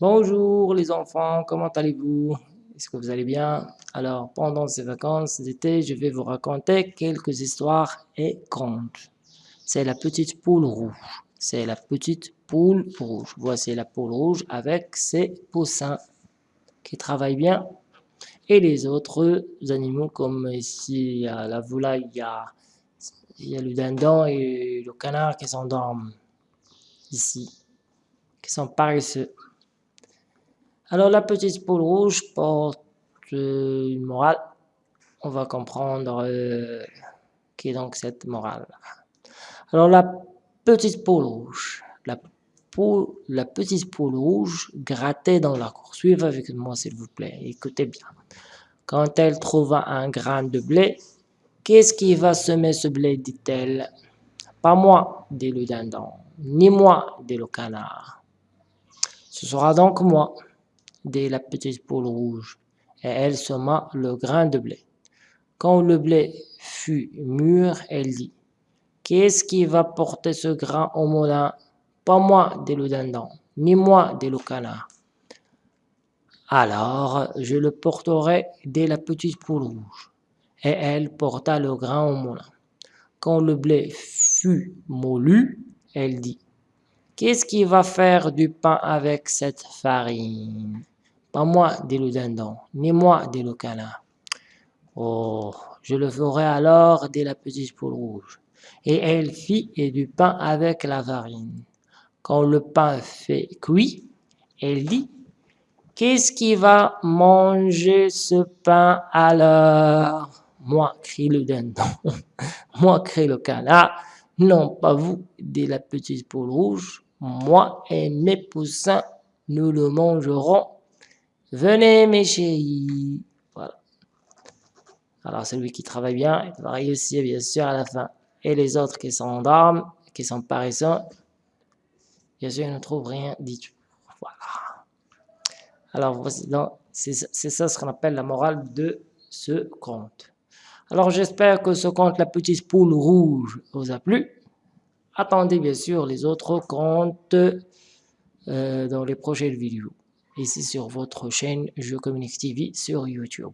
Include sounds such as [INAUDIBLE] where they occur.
Bonjour les enfants, comment allez-vous? Est-ce que vous allez bien? Alors, pendant ces vacances d'été, je vais vous raconter quelques histoires et contes. C'est la petite poule rouge. C'est la petite poule rouge. Voici la poule rouge avec ses poussins qui travaillent bien. Et les autres animaux comme ici, il y a la volaille, il y a, il y a le dindon et le canard qui s'endorment ici, qui sont paresseux. Alors la petite poule rouge porte euh, une morale. On va comprendre euh, qui est donc cette morale. Alors la petite poule rouge, la, la petite poule rouge grattait dans la cour. Suivez avec moi s'il vous plaît, écoutez bien. Quand elle trouva un grain de blé, qu'est-ce qui va semer ce blé, dit-elle? Pas moi, dit le dindon, ni moi, dit le canard. Ce sera donc moi dit la petite poule rouge, et elle sema le grain de blé. Quand le blé fut mûr, elle dit, Qu'est-ce qui va porter ce grain au moulin? Pas moi, dit le dindon, ni moi, dit le canard. Alors je le porterai, dit la petite poule rouge. Et elle porta le grain au moulin. Quand le blé fut moulu, elle dit, Qu'est-ce qui va faire du pain avec cette farine? Pas moi, dit le dindon, ni moi, dit le canard. Oh, je le ferai alors, dit la petite poule rouge. Et elle fit du pain avec la farine. Quand le pain fait cuit, elle dit, Qu'est-ce qui va manger ce pain alors? Moi, crie le dindon. [LAUGHS] Moi, crie le canard. Non, pas vous, dit la petite poule rouge. Moi et mes poussins, nous le mangerons Venez mes chéris. Voilà. Alors celui qui travaille bien, il va réussir bien sûr à la fin. Et les autres qui s'endorment, qui sont paresseux, bien sûr ils ne trouvent rien tout. Voilà. Alors voici c'est ça ce qu'on appelle la morale de ce conte. Alors j'espère que ce conte La Petite Poule Rouge vous a plu. Attendez bien sûr les autres contes euh, dans les prochaines vidéos ici sur votre chaîne Je Communique TV sur YouTube.